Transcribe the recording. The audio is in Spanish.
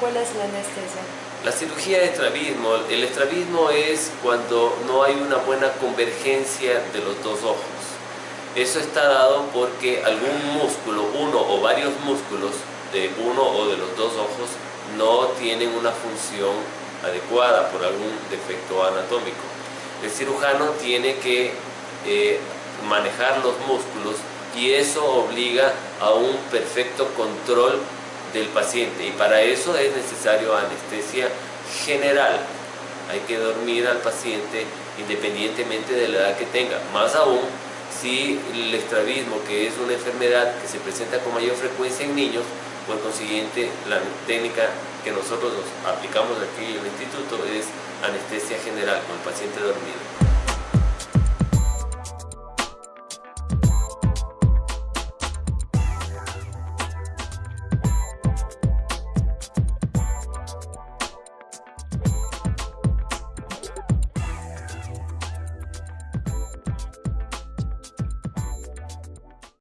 ¿Cuál es la anestesia? La cirugía de estrabismo, el estrabismo es cuando no hay una buena convergencia de los dos ojos. Eso está dado porque algún músculo, uno o varios músculos de uno o de los dos ojos no tienen una función adecuada por algún defecto anatómico. El cirujano tiene que eh, manejar los músculos y eso obliga a un perfecto control del paciente y para eso es necesario anestesia general. Hay que dormir al paciente independientemente de la edad que tenga. Más aún si el estrabismo, que es una enfermedad que se presenta con mayor frecuencia en niños, por consiguiente la técnica que nosotros aplicamos aquí en el instituto es anestesia general con el paciente dormido.